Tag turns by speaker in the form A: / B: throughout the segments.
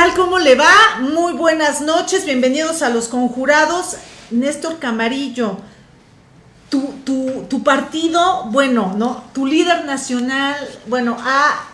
A: tal? ¿Cómo le va? Muy buenas noches, bienvenidos a los conjurados. Néstor Camarillo, tu, tu, tu partido, bueno, ¿no? Tu líder nacional, bueno, ha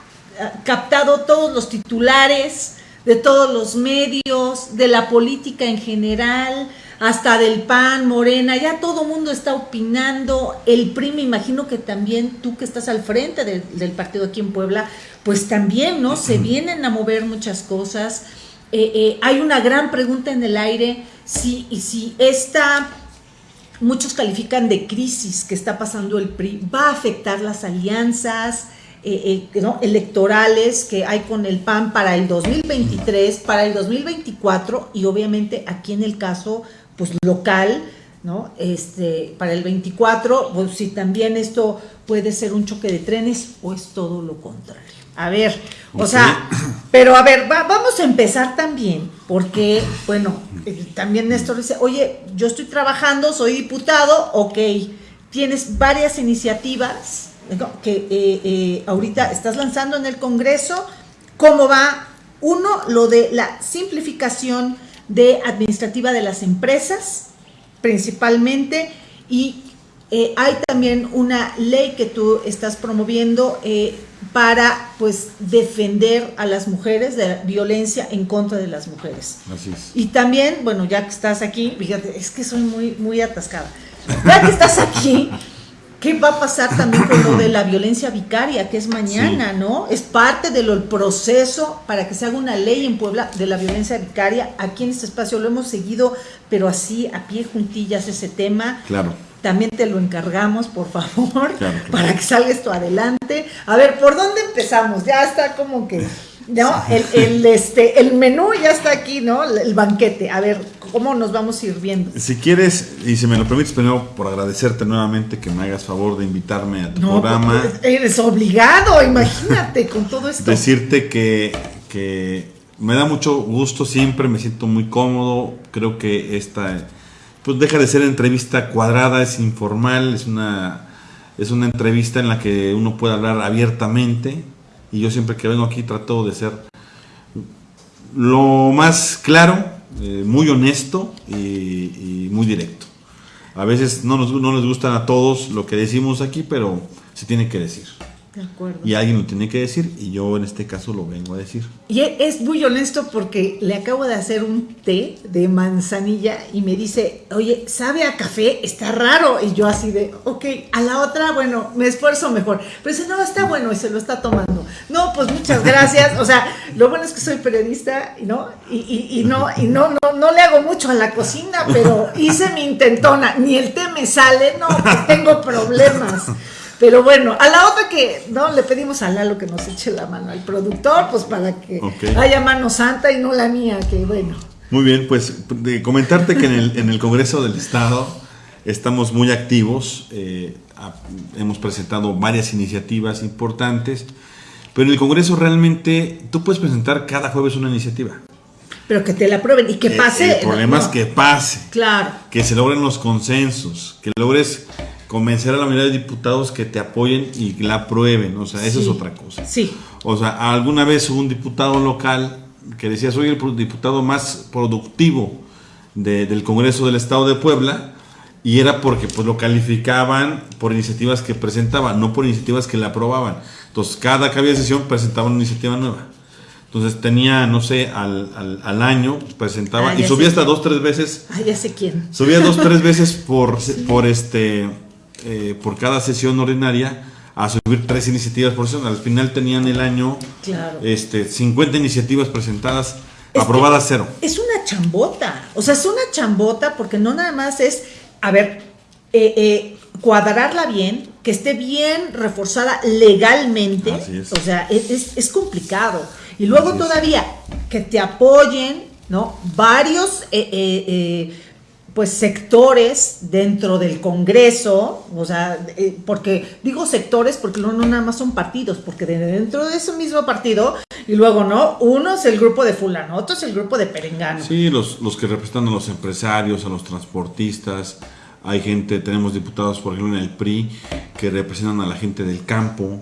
A: captado todos los titulares de todos los medios, de la política en general, hasta del PAN, Morena, ya todo mundo está opinando, el PRI me imagino que también tú que estás al frente del, partido aquí en Puebla, pues también, ¿no? Se vienen a mover muchas cosas. Eh, eh, hay una gran pregunta en el aire, si, y si esta, muchos califican de crisis que está pasando el PRI, va a afectar las alianzas, eh, electorales que hay con el PAN para el 2023, para el 2024 y obviamente aquí en el caso pues local, ¿no? Este, para el 24, pues si también esto puede ser un choque de trenes o es todo lo contrario. A ver, o sea, pero a ver, vamos a empezar también, porque, bueno, eh, también Néstor dice, oye, yo estoy trabajando, soy diputado, ok, tienes varias iniciativas que eh, eh, ahorita estás lanzando en el Congreso, ¿cómo va? Uno, lo de la simplificación de administrativa de las empresas, principalmente, y eh, hay también una ley que tú estás promoviendo eh, para pues defender a las mujeres de la violencia en contra de las mujeres.
B: Así es.
A: Y también, bueno, ya que estás aquí, fíjate, es que soy muy, muy atascada. Ya que estás aquí, ¿Qué va a pasar también con lo de la violencia vicaria, que es mañana, ¿no? Es parte del proceso para que se haga una ley en Puebla de la violencia vicaria. Aquí en este espacio lo hemos seguido, pero así a pie juntillas ese tema.
B: Claro.
A: También te lo encargamos, por favor, para que salga esto adelante. A ver, ¿por dónde empezamos? Ya está como que ¿no? El, el, este, el menú ya está aquí, ¿no? El banquete. A ver, ¿cómo nos vamos sirviendo?
B: Si quieres, y si me lo permites, primero por agradecerte nuevamente que me hagas favor de invitarme a tu programa.
A: Pues, eres obligado, imagínate, con todo esto.
B: Decirte que, que me da mucho gusto siempre, me siento muy cómodo. Creo que esta, pues deja de ser entrevista cuadrada, es informal, es una, es una entrevista en la que uno puede hablar abiertamente y yo siempre que vengo aquí trato de ser lo más claro, eh, muy honesto y, muy directo. A veces no nos, no les gustan a todos lo que decimos aquí, pero se tiene que decir. Y alguien lo tiene que decir y yo en este caso lo vengo a decir.
A: Y e, es muy honesto porque le acabo de hacer un té de manzanilla y me dice, oye, sabe a café, está raro. Y yo así de, ok, a la otra, bueno, me esfuerzo mejor. Pero dice, no, está bueno y se lo está tomando. No, pues muchas gracias. O sea, lo bueno es que soy periodista, ¿no? Y, y, no, y no, no, no le hago mucho a la cocina, pero hice mi intentona. Ni el té me sale, no, pues tengo problemas. Pero bueno, a la otra que no le pedimos a Lalo que nos eche la mano al productor, pues para que haya mano santa y no la mía, que bueno.
B: Muy bien, pues de comentarte que en el, en el Congreso del Estado estamos muy activos, eh, hemos presentado varias iniciativas importantes, pero en el Congreso realmente tú puedes presentar cada jueves una iniciativa.
A: Pero que te la aprueben y que eh, pase.
B: El, problema es que pase.
A: Claro.
B: Que se logren los consensos, que logres convencer a la mayoría de diputados que te apoyen y la aprueben. O sea, eso es otra cosa.
A: Sí.
B: O sea, alguna vez hubo un diputado local que decía, soy el diputado más productivo del Congreso del Estado de Puebla, y era porque pues lo calificaban por iniciativas que presentaban, no por iniciativas que le aprobaban. Entonces, cada que había sesión presentaban una iniciativa nueva. Entonces tenía, no sé, al, al, año presentaba ah, y subía hasta dos, tres veces.
A: Ah, ya sé quién.
B: Subía dos, tres veces por, por este eh, por cada sesión ordinaria a subir tres iniciativas por sesión. Al final tenían el año este, 50 iniciativas presentadas, aprobadas cero.
A: Es una chambota, o sea, es una chambota porque no nada más es, a ver, eh, eh, cuadrarla bien, que esté bien reforzada legalmente, o sea, es, es, complicado. Y luego todavía que te apoyen, ¿no? Varios pues sectores dentro del Congreso, o sea, eh, porque digo sectores porque no, no nada más son partidos, porque dentro de ese mismo partido, y luego, ¿no? Uno es el grupo de fulano, otro es el grupo de perengano.
B: Sí, los, los que representan a los empresarios, a los transportistas, hay gente, tenemos diputados, por ejemplo, en el PRI, que representan a la gente del campo,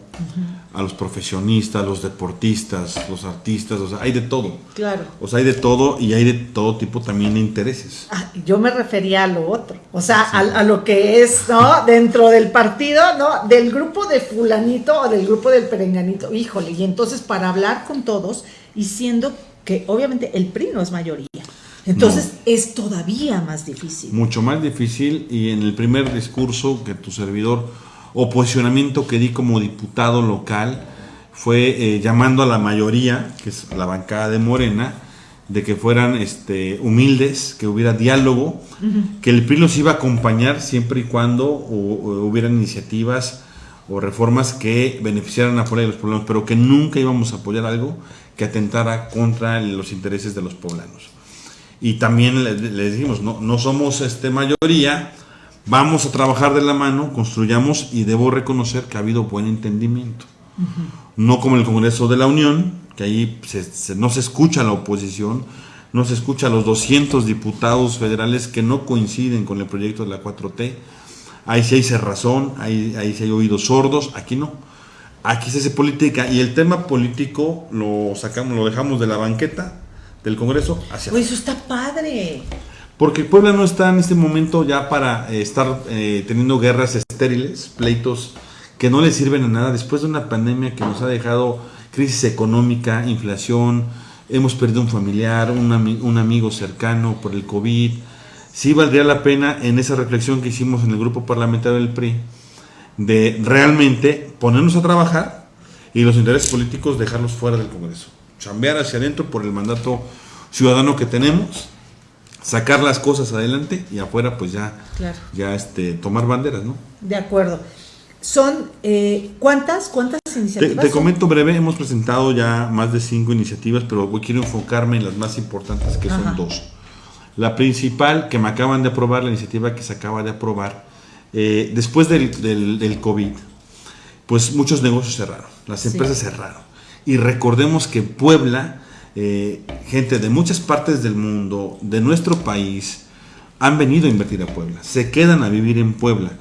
B: a los profesionistas, los deportistas, los artistas, o sea, hay de todo.
A: Claro.
B: O sea, hay de todo y hay de todo tipo también de intereses.
A: Ah, yo me refería a lo otro, o sea, a, a, lo que es, ¿no? Dentro del partido, ¿no? Del grupo de fulanito o del grupo del perenganito. Híjole, y entonces para hablar con todos y siendo que obviamente el PRI no es mayoría. Entonces no. es todavía más difícil.
B: Mucho más difícil y en el primer discurso que tu servidor o posicionamiento que di como diputado local fue eh, llamando a la mayoría, que es la bancada de Morena, de que fueran este, humildes, que hubiera diálogo, uh -huh. que el PRI los iba a acompañar siempre y cuando o, o hubieran iniciativas o reformas que beneficiaran a los poblanos, pero que nunca íbamos a apoyar algo que atentara contra los intereses de los poblanos. Y también les, les dijimos, no, no somos este, mayoría, vamos a trabajar de la mano, construyamos y debo reconocer que ha habido buen entendimiento. Uh -huh. No como el Congreso de la Unión, que ahí se, se, no se escucha a la oposición, no se escucha a los 200 diputados federales que no coinciden con el proyecto de la 4T. Ahí sí hay cerrazón, ahí, ahí sí hay oídos sordos, aquí no. Aquí se hace política y el tema político lo sacamos, lo dejamos de la banqueta del Congreso hacia
A: Pues eso está padre.
B: Porque Puebla no está en este momento ya para eh, estar eh, teniendo guerras estériles, pleitos que no le sirven a nada después de una pandemia que nos ha dejado crisis económica, inflación, hemos perdido un familiar, un, ami un amigo cercano por el COVID. Sí valdría la pena en esa reflexión que hicimos en el grupo parlamentario del PRI de realmente ponernos a trabajar y los intereses políticos dejarlos fuera del Congreso. Chambear hacia adentro por el mandato ciudadano que tenemos, sacar las cosas adelante y afuera pues ya,
A: claro.
B: ya este, tomar banderas, ¿no?
A: De acuerdo. Son, eh, ¿cuántas, cuántas iniciativas?
B: Te, te comento breve, hemos presentado ya más de cinco iniciativas, pero hoy quiero enfocarme en las más importantes, que son Ajá. dos. La principal, que me acaban de aprobar, la iniciativa que se acaba de aprobar, eh, después del, del, del, COVID, pues muchos negocios cerraron, las empresas sí. cerraron. Y recordemos que Puebla, eh, gente de muchas partes del mundo, de nuestro país, han venido a invertir a Puebla, se quedan a vivir en Puebla.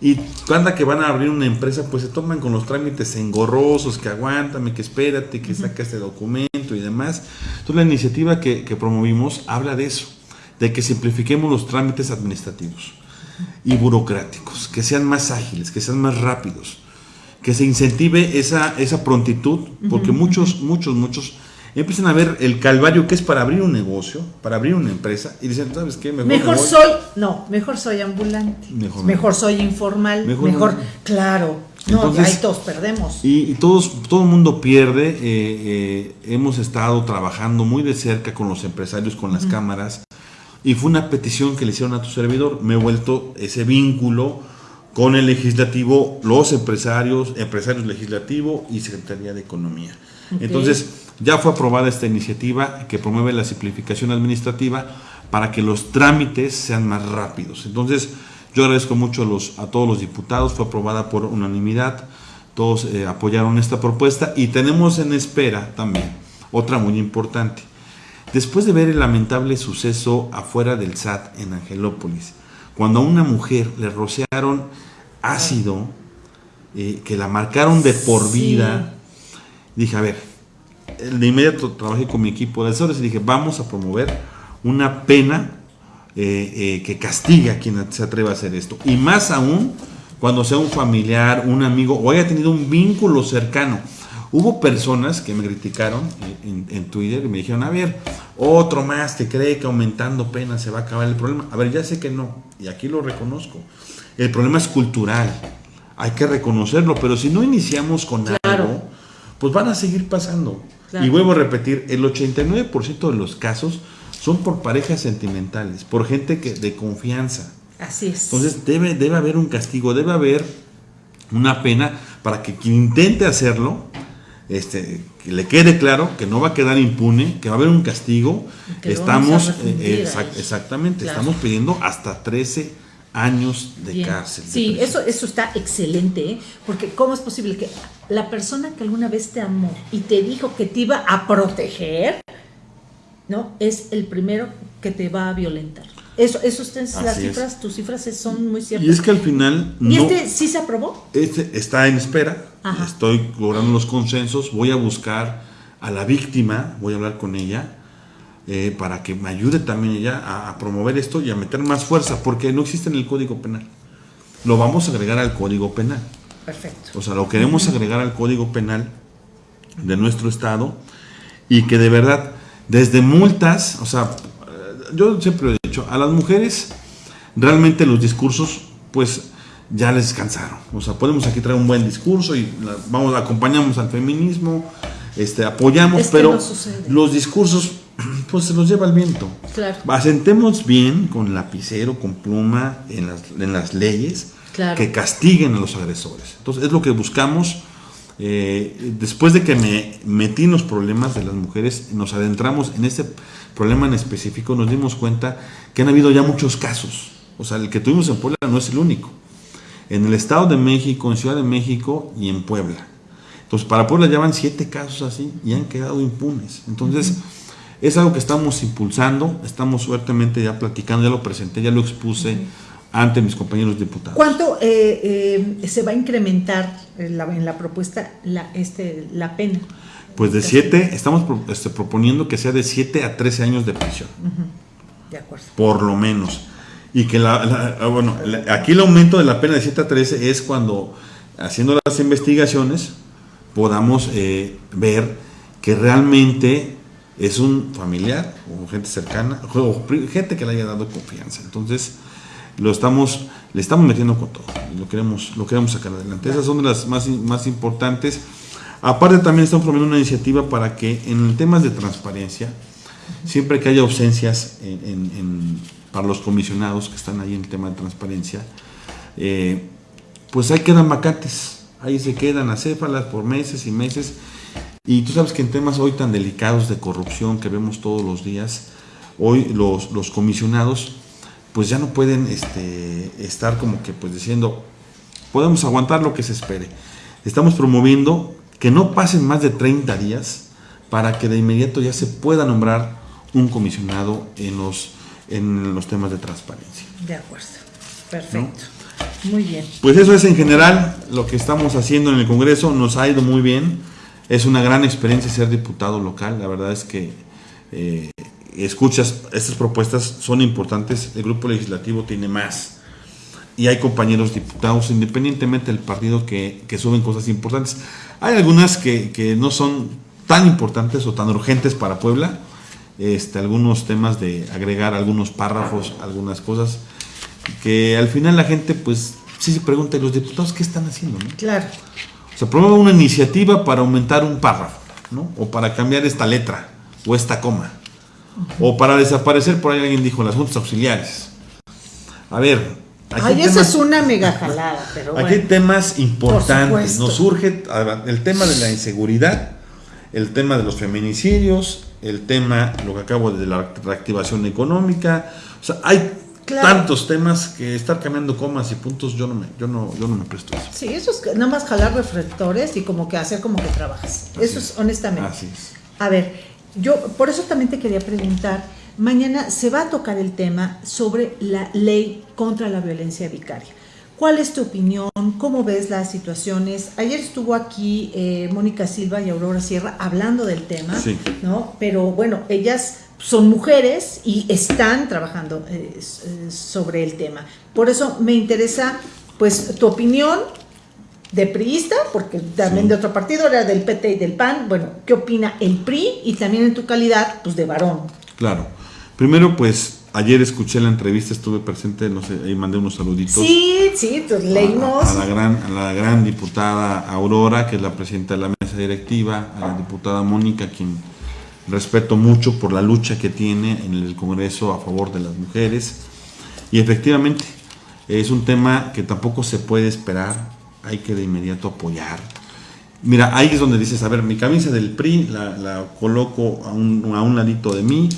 B: Y cuando que van a abrir una empresa, pues se toman con los trámites engorrosos, que aguántame, que espérate, que saca este documento y demás. Entonces la iniciativa que, que promovimos habla de eso, de que simplifiquemos los trámites administrativos y burocráticos, que sean más ágiles, que sean más rápidos, que se incentive esa, esa prontitud, porque uh -huh. muchos, muchos, muchos empiezan a ver el calvario que es para abrir un negocio, para abrir una empresa, y dicen, ¿sabes qué?
A: Mejor, mejor soy, no, mejor soy ambulante, mejor, mejor soy informal, mejor, mejor claro, Entonces, no, ahí todos perdemos.
B: Y, y todos, todo el mundo pierde, eh, eh, hemos estado trabajando muy de cerca con los empresarios, con las uh -huh. cámaras, y fue una petición que le hicieron a tu servidor, me he vuelto ese vínculo con el legislativo, los empresarios, empresarios legislativo y Secretaría de Economía. Okay. Entonces, ya fue aprobada esta iniciativa que promueve la simplificación administrativa para que los trámites sean más rápidos. Entonces, yo agradezco mucho a, los, a todos los diputados, fue aprobada por unanimidad, todos eh, apoyaron esta propuesta y tenemos en espera también otra muy importante. Después de ver el lamentable suceso afuera del SAT en Angelópolis, cuando a una mujer le rociaron ácido, eh, que la marcaron de por vida, sí. dije, a ver, de inmediato trabajé con mi equipo de asesores y dije, vamos a promover una pena eh, eh, que castigue a quien se atreva a hacer esto. Y más aún cuando sea un familiar, un amigo o haya tenido un vínculo cercano. Hubo personas que me criticaron en, en, Twitter y me dijeron, a ver, otro más que cree que aumentando penas se va a acabar el problema. A ver, ya sé que no, y aquí lo reconozco. El problema es cultural, hay que reconocerlo, pero si no iniciamos con claro. algo, pues van a seguir pasando. Claro. Y vuelvo a repetir, el 89% de los casos son por parejas sentimentales, por gente que, de confianza.
A: Así es.
B: Entonces debe, debe haber un castigo, debe haber una pena para que quien intente hacerlo, este, que le quede claro que no va a quedar impune, que va a haber un castigo. Estamos, eh, exact, exactamente, claro. estamos pidiendo hasta 13 años de Bien. cárcel. De
A: sí, eso, eso está excelente, ¿eh? porque ¿cómo es posible que la persona que alguna vez te amó y te dijo que te iba a proteger, ¿no? Es el primero que te va a violentar. Eso, eso las
B: Así es.
A: cifras, tus cifras son muy ciertas.
B: Y es que al final
A: ¿Y
B: no,
A: este sí se aprobó?
B: este está en espera,
A: Ajá.
B: estoy logrando los consensos, voy a buscar a la víctima, voy a hablar con ella eh, para que me ayude también ella a, a promover esto y a meter más fuerza, porque no existe en el Código Penal. Lo vamos a agregar al Código Penal.
A: Perfecto.
B: O sea, lo queremos agregar al Código Penal de nuestro Estado y que de verdad, desde multas, o sea, yo siempre a las mujeres realmente los discursos, pues ya les cansaron. O sea, podemos aquí traer un buen discurso y la- vamos, acompañamos al feminismo, este, apoyamos,
A: Es
B: pero
A: no
B: los discursos, pues se los lleva el viento.
A: Claro.
B: Asentemos bien con lapicero, con pluma, en las, en las leyes,
A: Claro.
B: que castiguen a los agresores. Entonces, es lo que buscamos. Eh, después de que me metí en los problemas de las mujeres, nos adentramos en este problema en específico, nos dimos cuenta que han habido ya muchos casos. O sea, el que tuvimos en Puebla no es el único. En el Estado de México, en Ciudad de México y en Puebla. Entonces, para Puebla ya van siete casos así y han quedado impunes. Entonces, es algo que estamos impulsando, estamos fuertemente ya platicando, ya lo presenté, ya lo expuse ante mis compañeros diputados.
A: ¿Cuánto eh, eh, se va a incrementar en la, en la propuesta la, este, la pena?
B: Pues de 7, estamos pro- este, proponiendo que sea de 7 a 13 años de prisión,
A: De acuerdo.
B: por lo menos. Y que la, la- ah, bueno, la- aquí el aumento de la pena de 7 a 13 es cuando, haciendo las investigaciones, podamos eh, ver que realmente es un familiar o gente cercana, o gente que le haya dado confianza. Entonces, lo estamos, le estamos metiendo con todo, lo queremos, lo queremos sacar adelante. Esas son de las más, más importantes. Aparte también estamos promoviendo una iniciativa para que en temas de transparencia, siempre que haya ausencias en- en- en- para los comisionados que están ahí en el tema de transparencia, eh, pues ahí quedan vacantes, ahí se quedan acéfalas por meses y meses. Y tú sabes que en temas hoy tan delicados de corrupción que vemos todos los días, hoy los, los comisionados pues ya no pueden este, estar como que pues diciendo, podemos aguantar lo que se espere. Estamos promoviendo que no pasen más de 30 días para que de inmediato ya se pueda nombrar un comisionado en los, en los temas de transparencia.
A: De acuerdo. Perfecto. Muy bien.
B: Pues eso es en general lo que estamos haciendo en el Congreso, nos ha ido muy bien, es una gran experiencia ser diputado local, la verdad es que eh, escuchas, estas propuestas son importantes, el grupo legislativo tiene más y hay compañeros diputados, independientemente del partido, que, que suben cosas importantes. Hay algunas que, que no son tan importantes o tan urgentes para Puebla, este, algunos temas de agregar algunos párrafos, algunas cosas, que al final la gente pues sí se pregunta, ¿y los diputados qué están haciendo? no?
A: Claro.
B: Se promueve una iniciativa para aumentar un párrafo, ¿no? O para cambiar esta letra o esta coma. O para desaparecer, por ahí alguien dijo, las juntas auxiliares. A ver,
A: Ay, esa es una mega jalada, pero
B: Aquí hay temas importantes. Nos surge el tema de la inseguridad, el tema de los feminicidios, el tema, lo que acabo de la reactivación económica. O sea, hay
A: Claro.
B: tantos temas que estar cambiando comas y puntos, yo no me, yo no, yo no me presto eso.
A: Sí, eso es nada más jalar reflectores y como que hacer como que trabajas.
B: Así
A: eso es, honestamente.
B: Así es.
A: A ver, yo por eso también te quería preguntar, mañana se va a tocar el tema sobre la ley contra la violencia vicaria. ¿Cuál es tu opinión? ¿Cómo ves las situaciones? Ayer estuvo aquí eh, Mónica Silva y Aurora Sierra hablando del tema,
B: Sí.
A: ¿no? Pero bueno, ellas son mujeres y están trabajando eh, eh, sobre el tema. Por eso me interesa, pues, tu opinión de priista, porque también
B: Sí.
A: de otro partido, era del PT y del PAN. Bueno, ¿qué opina el PRI? Y también en tu calidad, pues, de varón.
B: Claro. Primero, pues, ayer escuché la entrevista, estuve presente, no sé, ahí mandé unos saluditos.
A: Sí, sí, pues, leímos.
B: A, a la gran, a la gran diputada Aurora, que es la presidenta de la mesa directiva, a la diputada Mónica, quien respeto mucho por la lucha que tiene en el Congreso a favor de las mujeres. Y efectivamente, es un tema que tampoco se puede esperar, hay que de inmediato apoyar. Mira, ahí es donde dices, a ver, mi camisa del PRI la, la coloco a un, a un ladito de mí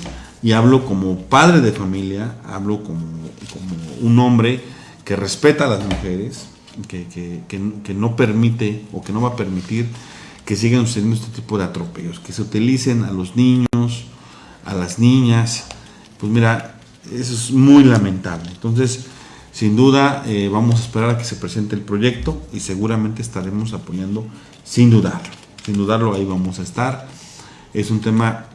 B: y hablo como padre de familia, hablo como, como un hombre que respeta a las mujeres, que, que- que- no permite o que no va a permitir que sigan sucediendo este tipo de atropellos, que se utilicen a los niños, a las niñas. Pues mira, Eso es muy lamentable. Entonces, sin duda, eh, vamos a esperar a que se presente el proyecto y seguramente estaremos apoyando sin dudarlo. Sin dudarlo, ahí vamos a estar. Es un tema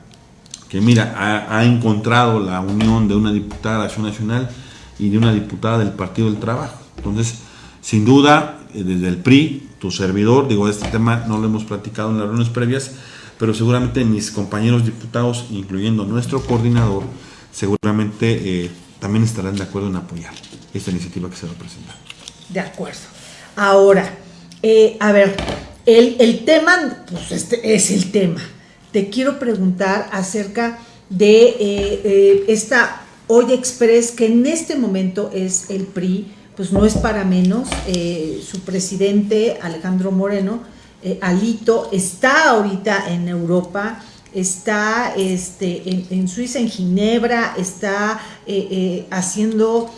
B: que, mira, ha, encontrado la unión de una diputada de Acción Nacional y de una diputada del Partido del Trabajo. Entonces, sin duda, eh, desde el PRI, tu servidor, digo, este tema no lo hemos platicado en las reuniones previas, pero seguramente mis compañeros diputados, incluyendo nuestro coordinador, seguramente eh, también estarán de acuerdo en apoyar esta iniciativa que se va a presentar.
A: De acuerdo. Ahora, eh, a ver, el, tema, pues este es el tema. Te quiero preguntar acerca de eh, esta Hoy Express, que en este momento es el PRI, pues no es para menos, su presidente Alejandro Moreno, Alito, está ahorita en Europa, está este, en, Suiza, en Ginebra, está eh, eh, haciendo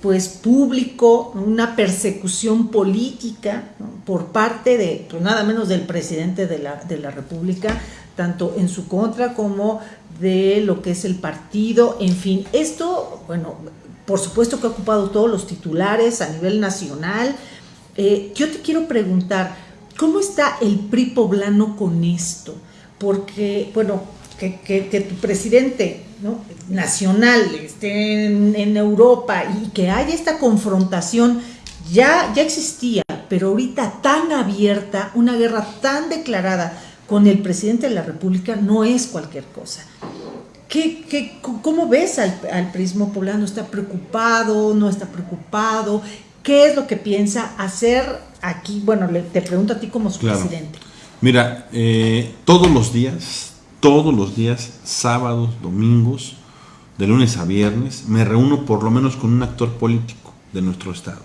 A: pues público una persecución política por parte de, pues, nada menos del presidente de la, de la República, tanto en su contra como de lo que es el partido, en fin, esto, bueno, por supuesto que ha ocupado todos los titulares a nivel nacional. Eh, yo te quiero preguntar, ¿cómo está el PRI poblano con esto? porque, bueno, que, tu presidente nacional esté en, Europa y que haya esta confrontación, ya, ya existía, pero ahorita tan abierta, una guerra tan declarada con el presidente de la República no es cualquier cosa. ¿Qué, qué, cómo ves al, al prismo poblano? ¿Está preocupado? ¿No está preocupado? ¿Qué es lo que piensa hacer aquí? Bueno, te pregunto a ti como su presidente.
B: Mira, eh, todos los días, todos los días, sábados, domingos, de lunes a viernes, me reúno por lo menos con un actor político de nuestro estado.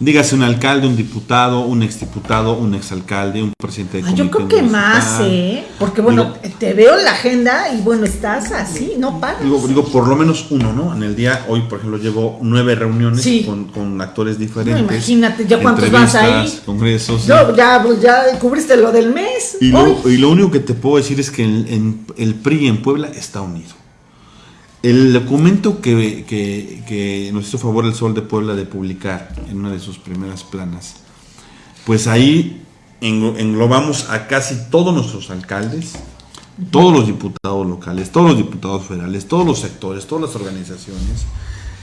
B: Dígase un alcalde, un diputado, un exdiputado, un exalcalde, un presidente de
A: Yo creo que más, ¿eh? Porque bueno, te veo en la agenda y bueno, estás así, no paras.
B: Digo, digo, por lo menos uno, ¿no? En el día, hoy por ejemplo, llevo nueve reuniones con, actores diferentes.
A: imagínate, ¿ya cuántos vas ahí?
B: Congresos.
A: Yo, ya, pues ya cubriste lo del mes.
B: Y lo, y lo único que te puedo decir es que el PRI en Puebla está unido. El documento que, nos hizo favor el Sol de Puebla de publicar en una de sus primeras planas, pues ahí englobamos a casi todos nuestros alcaldes, todos los diputados locales, todos los diputados federales, todos los sectores, todas las organizaciones.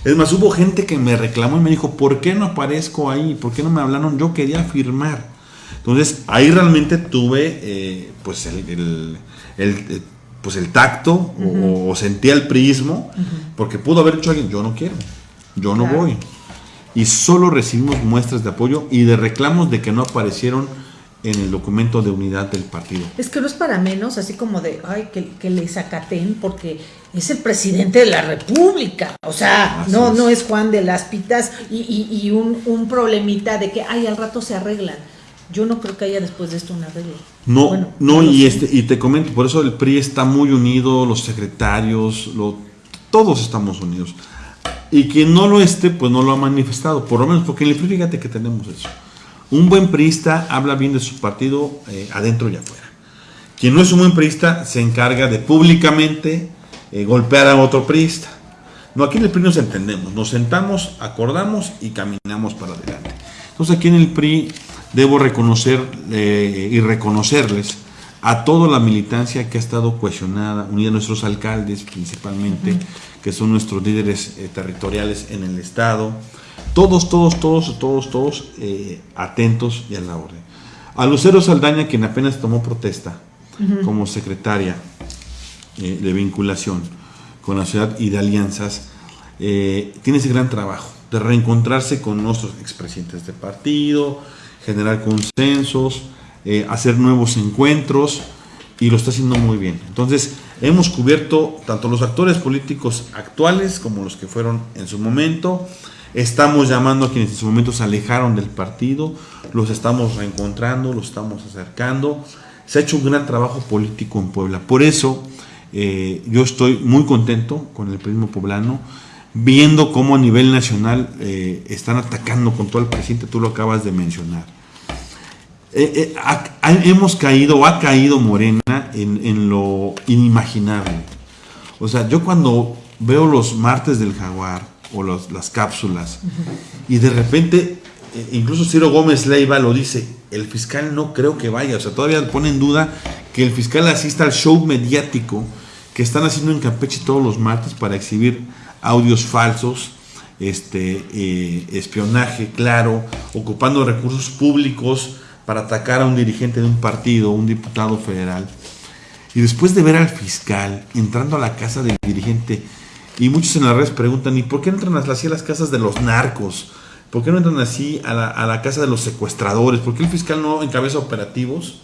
B: Es más, hubo gente que me reclamó y me dijo, ¿por qué no aparezco ahí? ¿Por qué no me hablaron? Yo quería firmar. Entonces, ahí realmente tuve eh, pues el, el pues el tacto o, sentía el prismo, porque pudo haber dicho alguien, yo no quiero, yo no voy. Y solo recibimos muestras de apoyo y de reclamos de que no aparecieron en el documento de unidad del partido.
A: Es que no es para menos, así como de, ay, que, que le sacaten, porque es el presidente de la República. O sea, no, es. no es Juan de las Pitas y, y, un, un problemita de que, ay, al rato se arreglan yo no creo que haya después de esto una arreglo.
B: No, no, y este, y te comento, por eso el PRI está muy unido, los secretarios, lo, todos estamos unidos. Y quien no lo esté, pues no lo ha manifestado, por lo menos, porque en el PRI fíjate que tenemos eso. Un buen priista habla bien de su partido eh, adentro y afuera. Quien no es un buen priista se encarga de públicamente eh, golpear a otro priista. No, aquí en el PRI nos entendemos, nos sentamos, acordamos y caminamos para adelante. Entonces aquí en el PRI debo reconocer eh, y reconocerles a toda la militancia que ha estado cohesionada, unida a nuestros alcaldes principalmente, que son nuestros líderes eh, territoriales en el Estado, todos, todos, todos, todos, todos eh, atentos y a la orden. A Lucero Saldaña, quien apenas tomó protesta como secretaria de vinculación con la ciudad y de alianzas, tiene ese gran trabajo de reencontrarse con nuestros expresidentes de partido, generar consensos, eh, hacer nuevos encuentros y lo está haciendo muy bien. Entonces, hemos cubierto tanto los actores políticos actuales como los que fueron en su momento. Estamos llamando a quienes en su momento se alejaron del partido, los estamos reencontrando, los estamos acercando. Se ha hecho un gran trabajo político en Puebla. Por eso eh, yo estoy muy contento con el prismo poblano, viendo cómo a nivel nacional eh, están atacando con todo el presidente, tú lo acabas de mencionar. Eh, eh, hemos caído, ha caído Morena en, lo inimaginable. O sea, yo cuando veo los martes del jaguar o las cápsulas y de repente, eh, incluso Ciro Gómez Leiva lo dice, el fiscal no creo que vaya, o sea, todavía pone en duda que el fiscal asista al show mediático que están haciendo en Campeche todos los martes para exhibir audios falsos, este, espionaje, claro, ocupando recursos públicos para atacar a un dirigente de un partido, un diputado federal. Y después de ver al fiscal entrando a la casa del dirigente, y muchos en las redes preguntan, ¿y por qué no entran así a las casas de los narcos? ¿Por qué no entran así a la, casa de los secuestradores? ¿Por qué el fiscal no encabeza operativos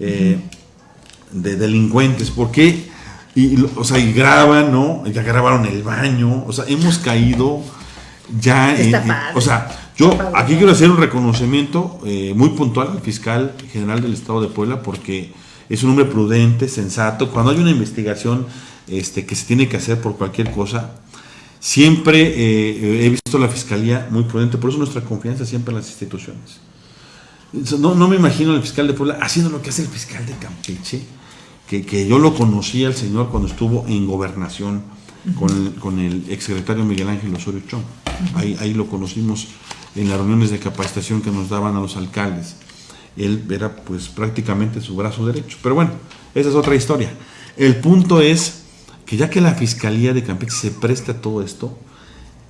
B: eh, de delincuentes? ¿Por qué? Y, o sea, y graban, ¿no? Ya grabaron el baño. O sea, hemos caído ya en, o sea, yo aquí quiero hacer un reconocimiento eh, muy puntual al fiscal general del Estado de Puebla porque es un hombre prudente, sensato. Cuando hay una investigación este, que se tiene que hacer por cualquier cosa, siempre eh, he visto la fiscalía muy prudente. Por eso nuestra confianza siempre en las instituciones. No, no me imagino al fiscal de Puebla haciendo lo que hace el fiscal de Campeche, que, que yo lo conocí al señor cuando estuvo en gobernación con el, con el exsecretario Miguel Ángel Osorio Chong. ahí, ahí lo conocimos en las reuniones de capacitación que nos daban a los alcaldes. Él era pues prácticamente su brazo derecho. Pero bueno, esa es otra historia. El punto es que ya que la Fiscalía de Campeche se presta a todo esto,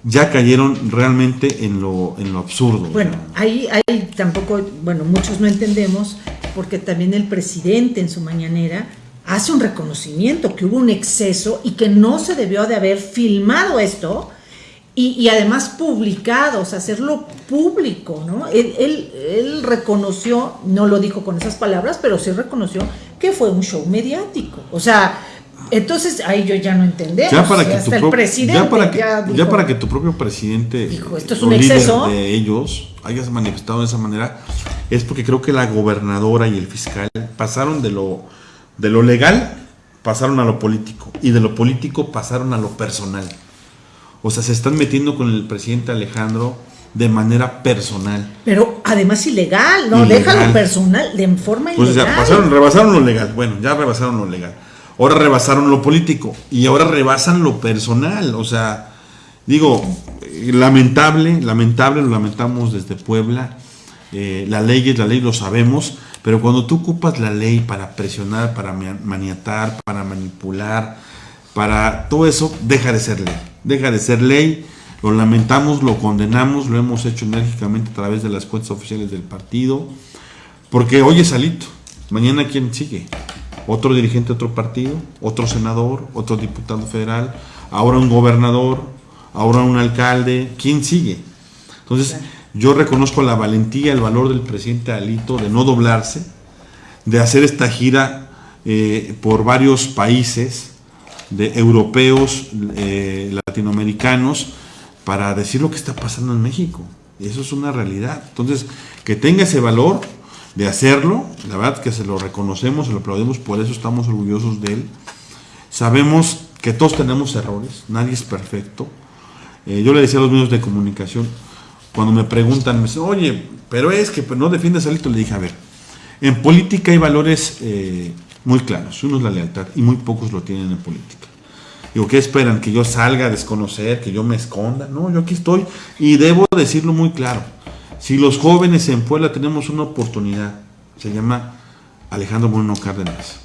B: ya cayeron realmente en lo, en lo absurdo.
A: Bueno, ahí, ahí tampoco, bueno, muchos no entendemos, porque también el presidente en su mañanera hace un reconocimiento que hubo un exceso y que no se debió de haber filmado esto y, además publicado, o sea, hacerlo público, ¿no? Él, él, reconoció, no lo dijo con esas palabras, pero sí reconoció que fue un show mediático. O sea, entonces ahí yo ya no entendemos.
B: Ya para que hasta el presidente ya para que, ya, para que tu propio presidente
A: dijo, esto es un exceso
B: de ellos hayas manifestado de esa manera, es porque creo que la gobernadora y el fiscal pasaron de lo de lo legal pasaron a lo político y de lo político pasaron a lo personal. O sea, se están metiendo con el presidente Alejandro de manera personal.
A: Pero además ilegal, ¿no? Déjalo personal, de forma
B: pues ilegal. Pues pasaron, rebasaron lo legal. Bueno, ya rebasaron lo legal. Ahora rebasaron lo político y ahora rebasan lo personal. O sea, digo, lamentable, lamentable, lo lamentamos desde Puebla. Eh, la ley es la ley, lo sabemos pero cuando tú ocupas la ley para presionar, para maniatar, para manipular, para todo eso, deja de ser ley. Deja de ser ley. Lo lamentamos, lo condenamos, lo hemos hecho enérgicamente a través de las cuentas oficiales del partido. Porque hoy es Alito, mañana quién sigue. Otro dirigente de otro partido, otro senador, otro diputado federal, ahora un gobernador, ahora un alcalde, ¿quién sigue? Entonces, yo reconozco la valentía, el valor del presidente Alito de no doblarse, de hacer esta gira eh, por varios países de europeos, eh, latinoamericanos, para decir lo que está pasando en México. Y eso es una realidad. Entonces, que tenga ese valor de hacerlo, la verdad que se lo reconocemos, se lo aplaudimos, por eso estamos orgullosos de él. Sabemos que todos tenemos errores, nadie es perfecto. Eh, yo le decía a los medios de comunicación, cuando me preguntan, me dicen, oye, pero es que no defiendes a Alito, le dije, a ver, en política hay valores eh, muy claros. Uno es la lealtad y muy pocos lo tienen en política. Digo, ¿qué esperan? ¿Que yo salga a desconocer? ¿Que yo me esconda? No, yo aquí estoy y debo decirlo muy claro. Si los jóvenes en Puebla tenemos una oportunidad, se llama Alejandro Moreno Cárdenas.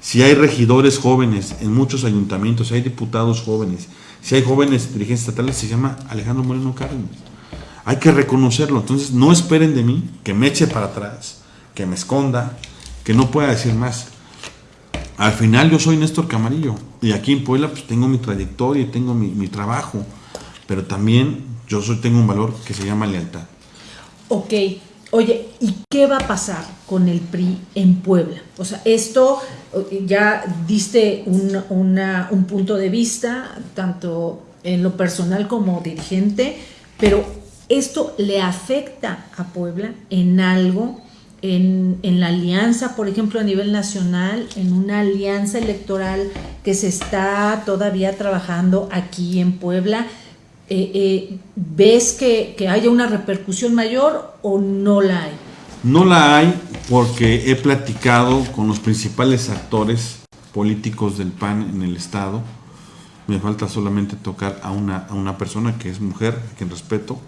B: Si hay regidores jóvenes en muchos ayuntamientos, si hay diputados jóvenes, si hay jóvenes dirigentes estatales, se llama Alejandro Moreno Cárdenas. Hay que reconocerlo. Entonces, no esperen de mí que me eche para atrás, que me esconda, que no pueda decir más. Al final yo soy Néstor Camarillo y aquí en Puebla pues tengo mi trayectoria y tengo mi, trabajo, pero también yo soy, tengo un valor que se llama lealtad.
A: Ok, oye, ¿y qué va a pasar con el PRI en Puebla? O sea, esto ya diste un, un punto de vista, tanto en lo personal como dirigente, pero esto le afecta a Puebla en algo, en, la alianza, por ejemplo, a nivel nacional, en una alianza electoral que se está todavía trabajando aquí en Puebla. Eh, eh, ¿Ves que, que haya una repercusión mayor o no la hay?
B: No la hay porque he platicado con los principales actores políticos del PAN en el Estado Me falta solamente tocar a una, a una persona que es mujer, a quien respeto.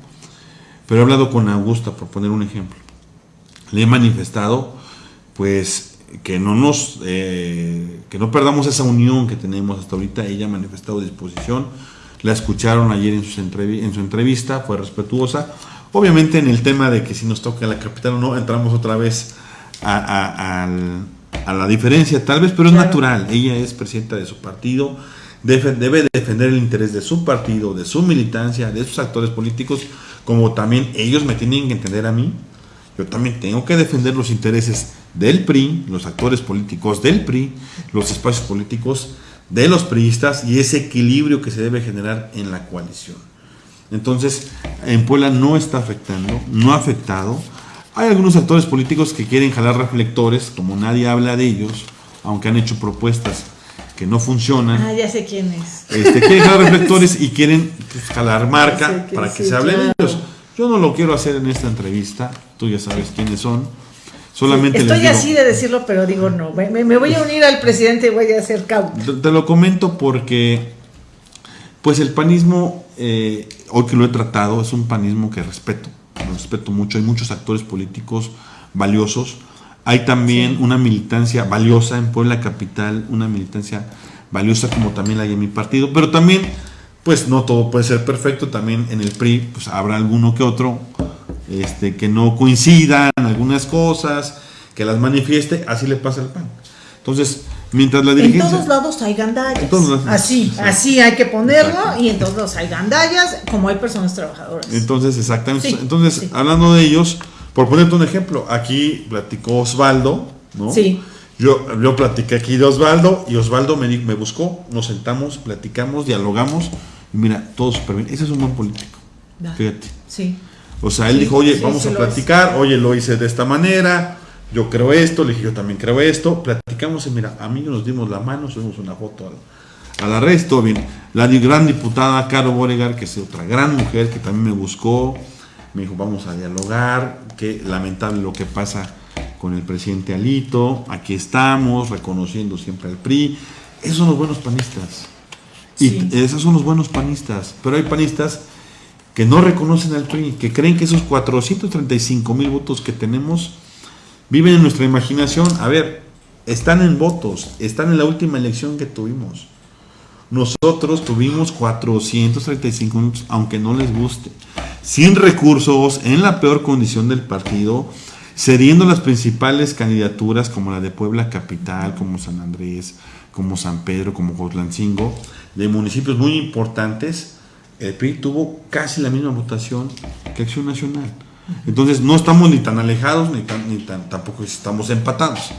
B: Pero he hablado con Augusta, por poner un ejemplo. Le he manifestado, pues, que no nos, eh, que no perdamos esa unión que tenemos hasta ahorita. Ella ha manifestado disposición. La escucharon ayer en, su en su entrevista, fue respetuosa. Obviamente en el tema de que si nos toca la capital o no, entramos otra vez a, la diferencia, tal vez, pero es natural. Ella es presidenta de su partido, debe, debe defender el interés de su partido, de su militancia, de sus actores políticos, como también ellos me tienen que entender a mí. Yo también tengo que defender los intereses del PRI, los actores políticos del PRI, los espacios políticos de los priistas y ese equilibrio que se debe generar en la coalición. Entonces, en Puebla no está afectando, no ha afectado. Hay algunos actores políticos que quieren jalar reflectores, como nadie habla de ellos, aunque han hecho propuestas que no funcionan.
A: Ah, ya sé quién es.
B: Este, quieren jalar reflectores y quieren pues, jalar marca para que se hable de ellos. Yo no lo quiero hacer en esta entrevista, tú ya sabes quiénes son. Solamente
A: Estoy así de decirlo, pero digo no. Me, voy a unir al presidente y voy a hacer
B: cauto. Te lo comento porque, pues el panismo eh, hoy que lo he tratado, es un panismo que respeto, respeto mucho. Hay muchos actores políticos valiosos. Hay también una militancia valiosa en Puebla Capital, una militancia valiosa como también la hay en mi partido, pero también, pues no todo puede ser perfecto, también en el PRI pues habrá alguno que otro este, que no coincidan algunas cosas, que las manifieste, así le pasa al PAN. Entonces, Mientras la dirigencia.
A: En todos lados hay gandallas. así, así hay que ponerlo y en todos lados hay gandallas, como hay personas trabajadoras.
B: Entonces, exactamente. Entonces, hablando de ellos, por ponerte un ejemplo, aquí platicó Osvaldo, ¿no? Sí. Yo, yo platiqué aquí de Osvaldo y Osvaldo me, me buscó, nos sentamos, platicamos, dialogamos mira, todo súper bien. Ese es un buen político. Fíjate. Sí. O sea, él dijo, oye, vamos a platicar, oye, lo hice de esta manera, yo creo esto, le dije yo también creo esto, platicamos y mira, a mí nos dimos la mano, subimos una foto al, al arresto, bien, la gran diputada Caro Boregar, que es otra gran mujer que también me buscó, me dijo vamos a dialogar, que lamentable lo que pasa con el presidente Alito, aquí estamos, reconociendo siempre al PRI, esos son los buenos panistas, y esos son los buenos panistas, pero hay panistas que no reconocen al PRI, que creen que esos 435 mil votos que tenemos viven en nuestra imaginación. A ver, están en votos, están en la última elección que tuvimos. Nosotros tuvimos 435 minutos, aunque no les guste, sin recursos, en la peor condición del partido, cediendo las principales candidaturas como la de Puebla Capital, como San Andrés, como San Pedro, como Jotlancingo, de municipios muy importantes, el PRI tuvo casi la misma votación que Acción Nacional. Entonces no estamos ni tan alejados ni, tan, ni tan, tampoco estamos empatados.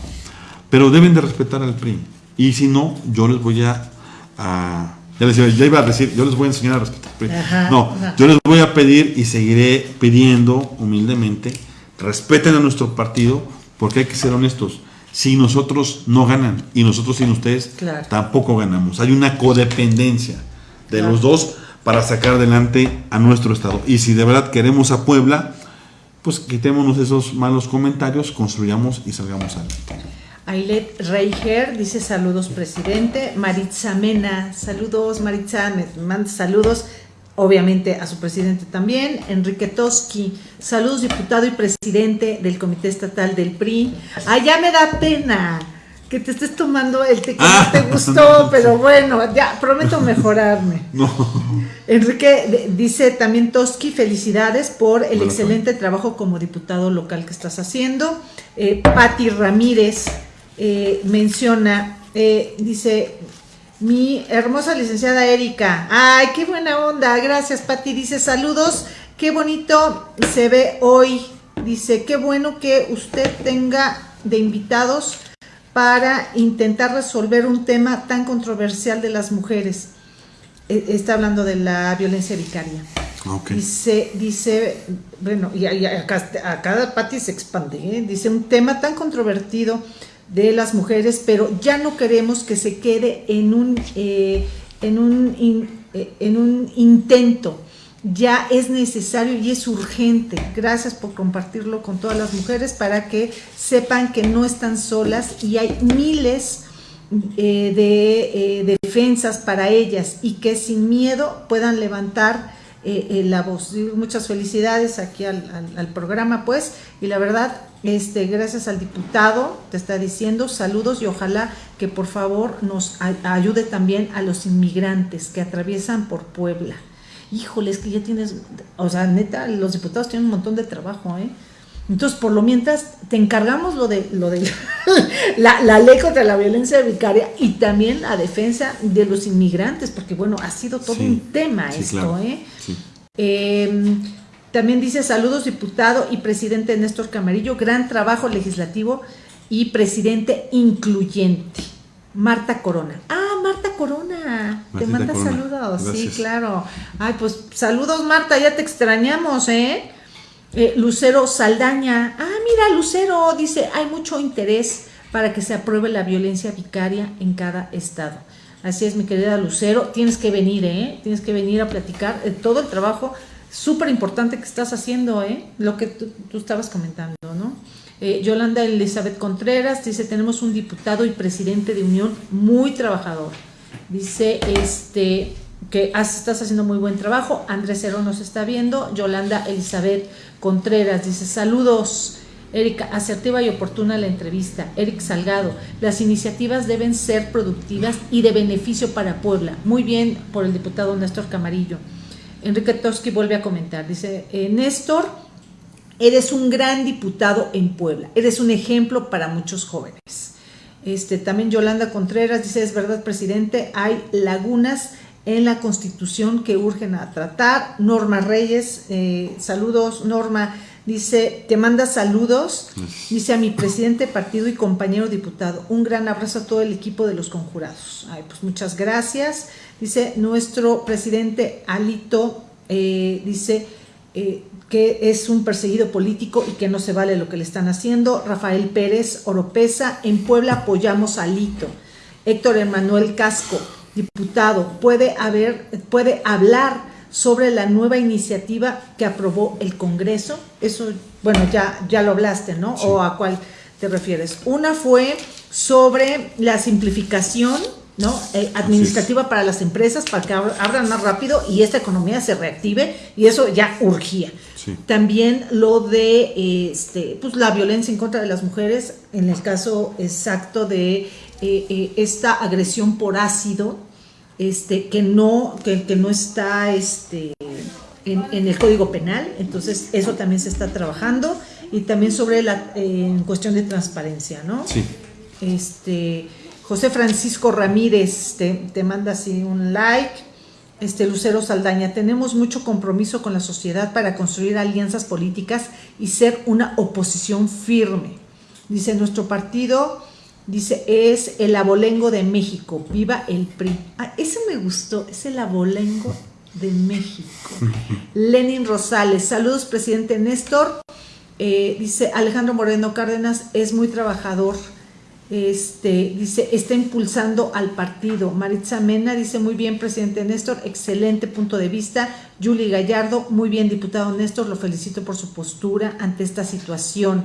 B: Pero deben de respetar al PRI. Y si no, yo les voy a... ya, les, ya, iba a decir, yo les voy a enseñar a respetar al PRI. no, yo les voy a pedir y seguiré pidiendo humildemente, respeten a nuestro partido, porque hay que ser honestos. Si nosotros no ganan y nosotros sin ustedes, tampoco ganamos. Hay una codependencia de los dos para sacar adelante a nuestro estado. Y si de verdad queremos a Puebla, pues quitémonos esos malos comentarios, construyamos y salgamos adelante.
A: Ailet Reiger dice saludos presidente, Maritza Mena, saludos Maritza, me manda saludos obviamente a su presidente también, Enrique Toski, saludos diputado y presidente del Comité Estatal del PRI, allá me da pena, que te estés tomando el té que no ah. te gustó, pero bueno, ya prometo mejorarme. No. Enrique dice también Toski, felicidades por el excelente trabajo como diputado local que estás haciendo. Eh, Patti Ramírez eh, menciona, eh, dice, mi hermosa licenciada Erika, ay, qué buena onda, gracias Patti, dice saludos, qué bonito se ve hoy, dice, qué bueno que usted tenga de invitados para intentar resolver un tema tan controversial de las mujeres. E, está hablando de la violencia vicaria. Dice, dice, bueno, y, acá, acá Pati se expande, ¿eh? dice un tema tan controvertido de las mujeres, pero ya no queremos que se quede en un, eh, en un, eh, en un intento ya es necesario y es urgente. Gracias por compartirlo con todas las mujeres para que sepan que no están solas y hay miles eh, de defensas para ellas y que sin miedo puedan levantar eh, la voz. Muchas felicidades aquí al, programa, pues, y la verdad, este, gracias al diputado, te está diciendo saludos y ojalá que por favor nos ayude también a los inmigrantes que atraviesan por Puebla. Híjole, es que ya tienes, o sea, neta, los diputados tienen un montón de trabajo, ¿eh? Entonces, por lo mientras, te encargamos lo de, lo de la, ley contra la violencia vicaria y también la defensa de los inmigrantes, porque bueno, ha sido todo un tema esto, ¿eh? Em, también dice saludos diputado y presidente Néstor Camarillo, gran trabajo legislativo y presidente incluyente. Marta Corona. Ah, Marta Corona. te manda saludos. Sí, claro. Ay, pues saludos Marta, ya te extrañamos, ¿eh? Eh, Lucero Saldaña, ah, mira, Lucero dice, hay mucho interés para que se apruebe la violencia vicaria en cada estado. Así es, mi querida Lucero, tienes que venir, ¿eh? Tienes que venir a platicar todo el trabajo súper importante que estás haciendo, ¿eh? Lo que tú, estabas comentando, ¿no? Eh, Yolanda Elizabeth Contreras dice, tenemos un diputado y presidente de Unión muy trabajador. Dice, este, que estás haciendo muy buen trabajo. Andrés Cero nos está viendo. Yolanda Elizabeth Contreras dice, saludos. Erika, asertiva y oportuna la entrevista. Eric Salgado, las iniciativas deben ser productivas y de beneficio para Puebla. Muy bien por el diputado Néstor Camarillo. Enrique Toski vuelve a comentar, dice, eh, Néstor, eres un gran diputado en Puebla, eres un ejemplo para muchos jóvenes. Este, también Yolanda Contreras dice, es verdad, presidente, hay lagunas en la Constitución que urgen a tratar. Norma Reyes, eh, saludos, Norma, dice, te manda saludos, dice a mi presidente partido y compañero diputado, un gran abrazo a todo el equipo de los conjurados. Ay, pues muchas gracias. Dice nuestro presidente Alito, eh, dice eh, que es un perseguido político y que no se vale lo que le están haciendo. Rafael Pérez Oropesa, en Puebla apoyamos a Alito. Héctor Emanuel Casco, diputado puede, haber, puede hablar sobre la nueva iniciativa que aprobó el Congreso? Eso, bueno, ya, ya lo hablaste, ¿no? ¿O a cuál te refieres? Una fue sobre la simplificación ¿no? Eh, administrativa para las empresas para que abran más rápido y esta economía se reactive y eso ya urgía. También lo de este, pues, la violencia en contra de las mujeres, en el caso exacto de eh, eh, esta agresión por ácido, este, que, no, que, no está este, en, el Código Penal, entonces eso también se está trabajando, y también sobre la en cuestión de transparencia, ¿no?
B: Sí.
A: Este, José Francisco Ramírez te, te manda así un like. Este Lucero Saldaña, tenemos mucho compromiso con la sociedad para construir alianzas políticas y ser una oposición firme. Dice nuestro partido Dice, es el abolengo de México, viva el PRI. Ah, ese me gustó, es el abolengo de México. Lenin Rosales, saludos presidente Néstor. Eh, dice Alejandro Moreno Cárdenas, es muy trabajador. Este, dice, está impulsando al partido. Maritza Mena dice, muy bien, presidente Néstor, excelente punto de vista. Julie Gallardo, muy bien, diputado Néstor, lo felicito por su postura ante esta situación.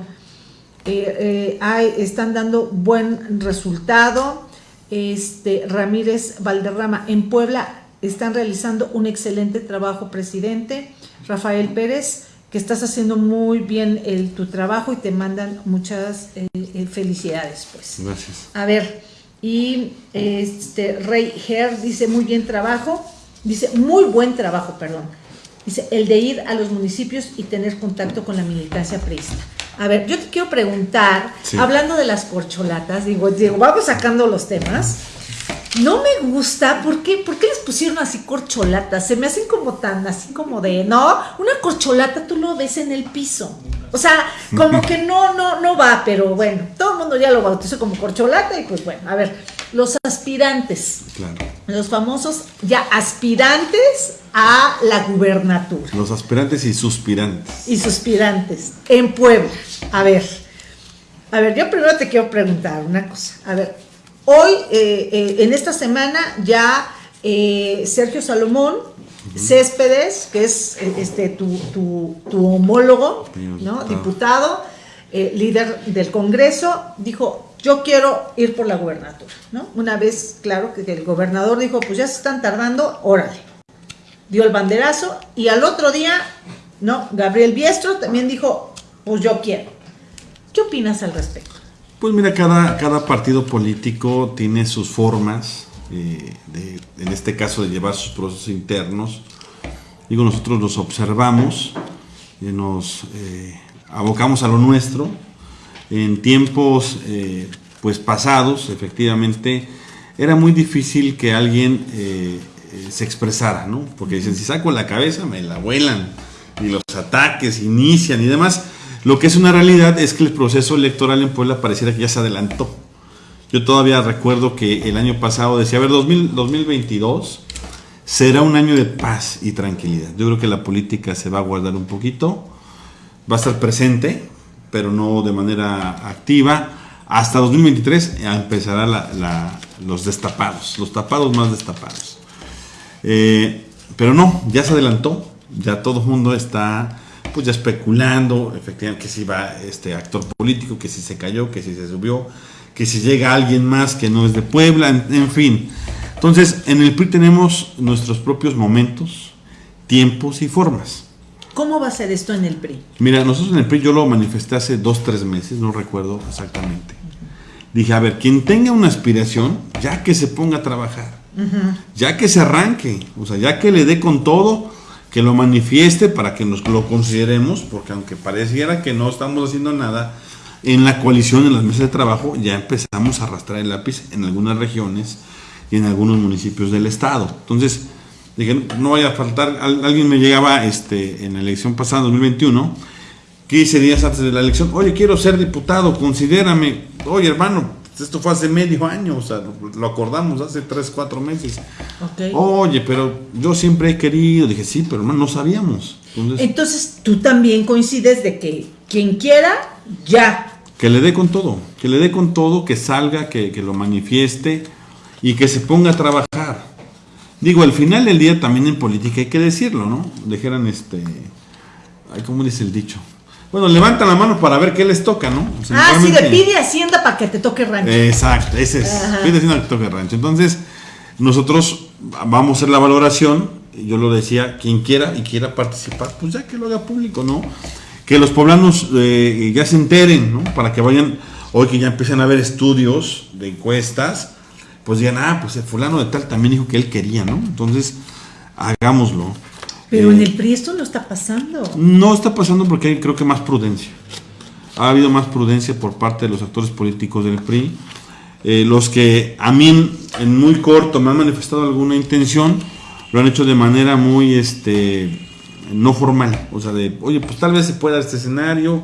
A: Eh, eh, están dando buen resultado. Este, Ramírez Valderrama en Puebla están realizando un excelente trabajo, presidente. Rafael Pérez, que estás haciendo muy bien el, tu trabajo y te mandan muchas eh, felicidades. Pues.
B: Gracias.
A: A ver, y este Rey Her dice muy bien trabajo, dice muy buen trabajo, perdón. Dice el de ir a los municipios y tener contacto con la militancia preista. A ver, yo te quiero preguntar, hablando de las corcholatas, digo, digo, vamos sacando los temas. No me gusta, ¿por qué? ¿por qué les pusieron así corcholatas? Se me hacen como tan, así como de, no, una corcholata tú lo ves en el piso. O sea, como que no, no, no va, pero bueno, todo el mundo ya lo bautizó como corcholata y pues bueno, a ver, los aspirantes, los famosos ya aspirantes a la gubernatura.
B: Los aspirantes y suspirantes.
A: Y suspirantes en Puebla. A ver, a ver, yo primero te quiero preguntar una cosa. A ver, hoy, eh, eh, en esta semana, ya eh, Sergio Salomón Céspedes, que es este, tu, homólogo, ¿no? diputado, líder del Congreso, dijo, yo quiero ir por la gubernatura, ¿no? Una vez, claro, que el gobernador dijo, pues ya se están tardando, órale. Dio el banderazo y al otro día, ¿no? Gabriel Biestro también dijo, pues yo quiero. ¿Qué opinas al respecto?
B: Pues mira, cada, cada partido político tiene sus formas, eh, en este caso de llevar sus procesos internos. Digo, nosotros los observamos, y nos eh, abocamos a lo nuestro. En tiempos eh, pues pasados, efectivamente, era muy difícil que alguien se expresara, ¿no? Porque dicen, si saco la cabeza, me la vuelan, y los ataques inician y demás. Lo que es una realidad es que el proceso electoral en Puebla pareciera que ya se adelantó. Yo todavía recuerdo que el año pasado decía, a ver, 2022 será un año de paz y tranquilidad. Yo creo que la política se va a guardar un poquito, va a estar presente, pero no de manera activa. Hasta 2023 empezará los destapados, los tapados más destapados. Eh, pero no, ya se adelantó, ya todo el mundo está pues ya especulando, efectivamente, que si va este actor político, que si se cayó, que si se subió, que si llega alguien más que no es de Puebla, en, fin. Entonces, en el PRI tenemos nuestros propios momentos, tiempos y formas.
A: ¿Cómo va a ser esto en el PRI?
B: Mira, nosotros en el PRI yo lo manifesté hace dos, tres meses, no recuerdo exactamente. Dije, a ver, quien tenga una aspiración, ya que se ponga a trabajar, ya que se arranque, o sea, ya que le dé con todo, que lo manifieste para que nos lo consideremos, porque aunque pareciera que no estamos haciendo nada, en la coalición, en las mesas de trabajo, ya empezamos a arrastrar el lápiz en algunas regiones y en algunos municipios del estado. Entonces, dije, no vaya a faltar, alguien me llegaba este, en la elección pasada, 2021, 15 días antes de la elección, oye, quiero ser diputado, considérame, oye hermano, esto fue hace medio año, o sea, lo acordamos hace tres, cuatro meses. Oye, pero yo siempre he querido, dije, sí, pero no, no sabíamos.
A: Entonces, tú también coincides de que quien quiera, ya.
B: Que le dé con todo, que le dé con todo, que salga, que, que lo manifieste y que se ponga a trabajar. Digo, al final del día también en política hay que decirlo, ¿no? Dijeran este, ay, ¿cómo dice el dicho? Bueno, levanta la mano para ver qué les toca, ¿no?
A: ah, sí, de pide Hacienda para que te toque rancho.
B: Exacto, ese es. Pide Hacienda para que te toque rancho. Entonces, nosotros vamos a hacer la valoración. Yo lo decía, quien quiera y quiera participar, pues ya que lo haga público, ¿no? Que los poblanos eh, ya se enteren, ¿no? Para que vayan, hoy que ya empiezan a haber estudios de encuestas, pues digan, ah, pues el fulano de tal también dijo que él quería, ¿no? Entonces, hagámoslo.
A: Pero en eh, el PRI esto no está pasando.
B: No está pasando porque hay creo que más prudencia. Ha habido más prudencia por parte de los actores políticos del PRI. Eh, los que a mí en muy corto me han manifestado alguna intención, lo han hecho de manera muy este no formal. O sea, de, oye, pues tal vez se pueda este escenario,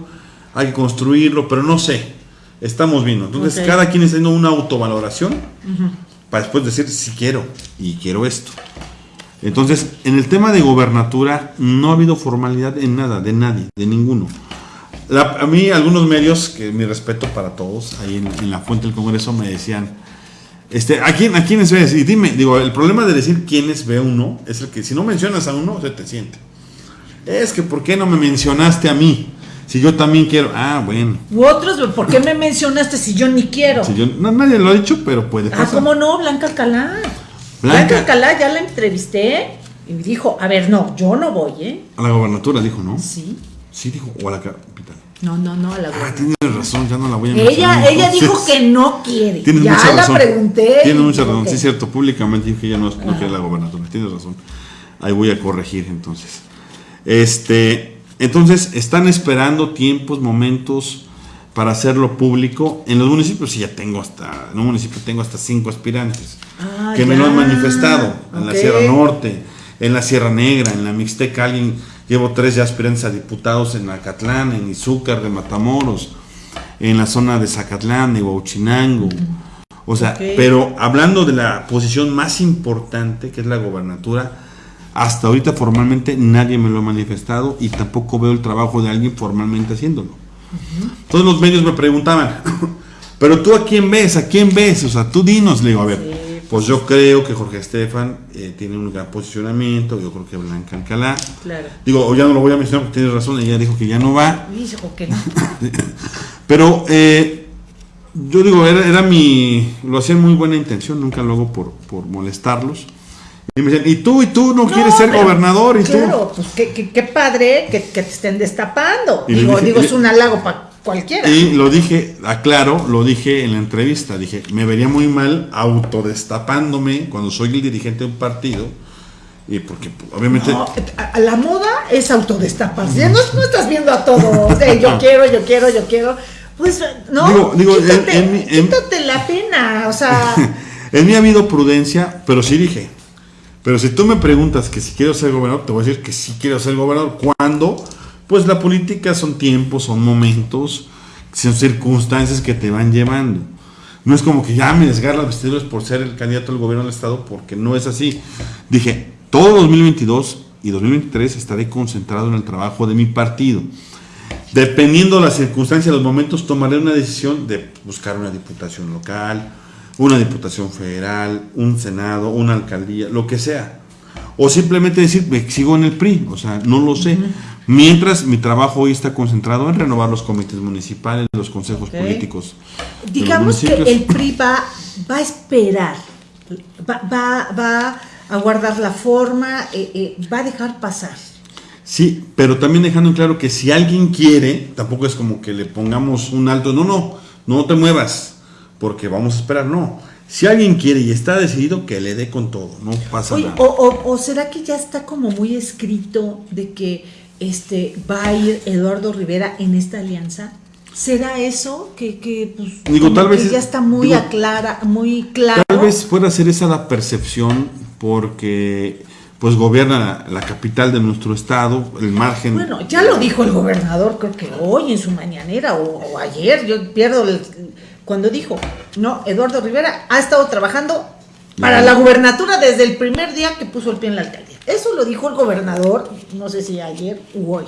B: hay que construirlo, pero no sé. Estamos viendo. Entonces, cada quien está haciendo una autovaloración para después decir si quiero y quiero esto. Entonces, en el tema de gobernatura no ha habido formalidad en nada, de nadie, de ninguno. a mí algunos medios, que mi respeto para todos, ahí en, la fuente del Congreso me decían, este, ¿a, quién, ¿a quiénes ves? Y dime, digo, el problema de decir quiénes ve uno es el que si no mencionas a uno, se te siente. Es que, ¿por qué no me mencionaste a mí? Si yo también quiero. Ah, bueno.
A: U otros, ¿por qué me mencionaste si yo ni quiero?
B: Si yo, no, nadie lo ha dicho, pero puede
A: ah, pasar. Ah, ¿cómo no? Blanca Alcalá. Blanca Alcalá ya la entrevisté y dijo, a ver, no, yo no voy, ¿eh?
B: A la gobernatura dijo, ¿no?
A: Sí.
B: Sí dijo, o a la capital.
A: No, no, no, a la
B: gobernatura. Ah, tienes razón, ya no la voy a
A: Ella, ella dijo que no quiere. Tienes ya mucha la razón. pregunté.
B: Tienes mucha razón, sí es cierto, públicamente dijo que ella no, no quiere la gobernatura. Tienes razón. Ahí voy a corregir entonces. Este, entonces, están esperando tiempos, momentos para hacerlo público. En los municipios sí ya tengo hasta, en un municipio tengo hasta cinco aspirantes ah, que me lo han manifestado. En la Sierra Norte, en la Sierra Negra, en la Mixteca, alguien, llevo tres ya aspirantes a diputados en Acatlán, en Izúcar de Matamoros, en la zona de Zacatlán, de Huachinango. O sea, pero hablando de la posición más importante, que es la gobernatura, hasta ahorita formalmente nadie me lo ha manifestado y tampoco veo el trabajo de alguien formalmente haciéndolo. Todos los medios me preguntaban, pero tú a quién ves, a quién ves, o sea, tú dinos, le digo, a ver, pues yo creo que Jorge Estefan eh, tiene un gran posicionamiento, yo creo que Blanca Alcalá. Claro. Digo, ya no lo voy a mencionar porque tienes razón, ella dijo que ya no va.
A: Dijo que no.
B: pero eh, yo digo, era, era mi, lo hacía en muy buena intención, nunca lo hago por, por molestarlos. Y me decían, y tú, y tú no, quieres ser
A: pero,
B: gobernador, y
A: claro, pues qué, qué, qué padre que, que, te estén destapando.
B: Y
A: digo,
B: dije-
A: digo, es un halago para cualquiera.
B: tú. Y lo dije, aclaro, lo dije en la entrevista, dije, me vería muy mal autodestapándome cuando soy el dirigente de un partido, y porque pues, obviamente...
A: No, la moda es autodestaparse. No, no estás viendo a todos. yo quiero, yo quiero, yo quiero. Pues no,
B: Digo- digo, en-
A: quítate,
B: en mi- en-
A: quítate la pena. O sea,
B: En mí ha habido prudencia, pero sí dije. Pero si tú me preguntas que si quiero ser gobernador, te voy a decir que sí quiero ser gobernador. ¿Cuándo? Pues la política son tiempos, son momentos, son circunstancias que te van llevando. No es como que ya me desgarra las vestiduras por ser el candidato al gobierno del Estado, porque no es así. Dije, todo 2022 y 2023 estaré concentrado en el trabajo de mi partido. Dependiendo de las circunstancias, los momentos, tomaré una decisión de buscar una diputación local, una diputación federal, un senado, una alcaldía, lo que sea. O simplemente decir, me sigo en el PRI, o sea, no lo sé. Mientras mi trabajo hoy está concentrado en renovar los comités municipales, los consejos políticos.
A: digamos que el PRI va, va a esperar, va, va, va a guardar la forma, eh, eh, va a dejar pasar.
B: Sí, pero también dejando en claro que si alguien quiere, tampoco es como que le pongamos un alto, no, no, no te muevas, porque vamos a esperar, no. Si alguien quiere y está decidido, que le dé con todo, no pasa
A: Oye,
B: nada.
A: o, o- o será que ya está como muy escrito de que este va a ir Eduardo Rivera en esta alianza? ¿Será eso que, que, pues,
B: Digo, tal
A: que
B: vez-
A: ya está muy
B: digo,
A: aclara, muy claro?
B: Tal vez pueda ser esa la percepción porque pues gobierna la, la capital de nuestro estado, el margen.
A: Bueno, ya lo dijo el gobernador, creo que hoy en su mañanera o, o ayer, yo pierdo el- cuando dijo, no, Eduardo Rivera ha estado trabajando para la gubernatura desde el primer día que puso el pie en la alcaldía. Eso lo dijo el gobernador, no sé si ayer u hoy.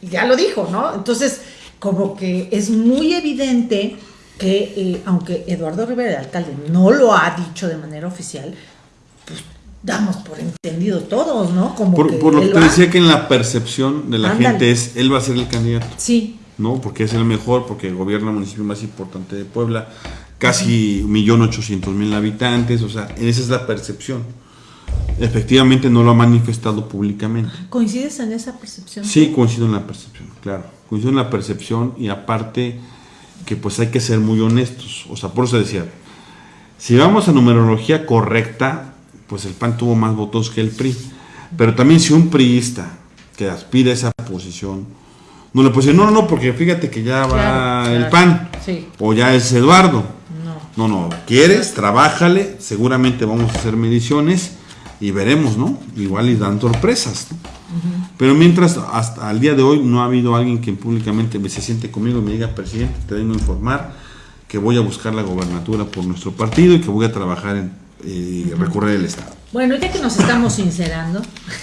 A: Ya lo dijo, ¿no? Entonces, como que es muy evidente que, eh, aunque Eduardo Rivera, el alcalde, no lo ha dicho de manera oficial, pues damos por entendido todos, ¿no? Como
B: por,
A: que
B: por lo que te decía que en la percepción de la
A: Ándale.
B: gente es, él va a ser el candidato.
A: Sí,
B: ¿no? Porque es el mejor, porque gobierna el municipio más importante de Puebla, casi 1.800.000 habitantes, o sea, esa es la percepción. Efectivamente no lo ha manifestado públicamente.
A: ¿Coincides en esa percepción?
B: Sí, coincido en la percepción, claro. Coincido en la percepción y aparte que pues hay que ser muy honestos. O sea, por eso decía, si vamos a numerología correcta, pues el PAN tuvo más votos que el PRI. Pero también si un priista que aspira a esa posición, no le puede decir, no, no, no, porque fíjate que ya va
A: Claro,
B: el
A: claro.
B: PAN,
A: Sí.
B: o ya es Eduardo.
A: No.
B: No, no, quieres, trabájale, seguramente vamos a hacer mediciones y veremos, ¿no? Igual y dan sorpresas, ¿no? Pero mientras, hasta el día de hoy, no ha habido alguien que públicamente me se siente conmigo y me diga, presidente, te vengo a informar que voy a buscar la gobernatura por nuestro partido y que voy a trabajar en eh, recorrer el Estado.
A: Bueno, ya que nos estamos sincerando,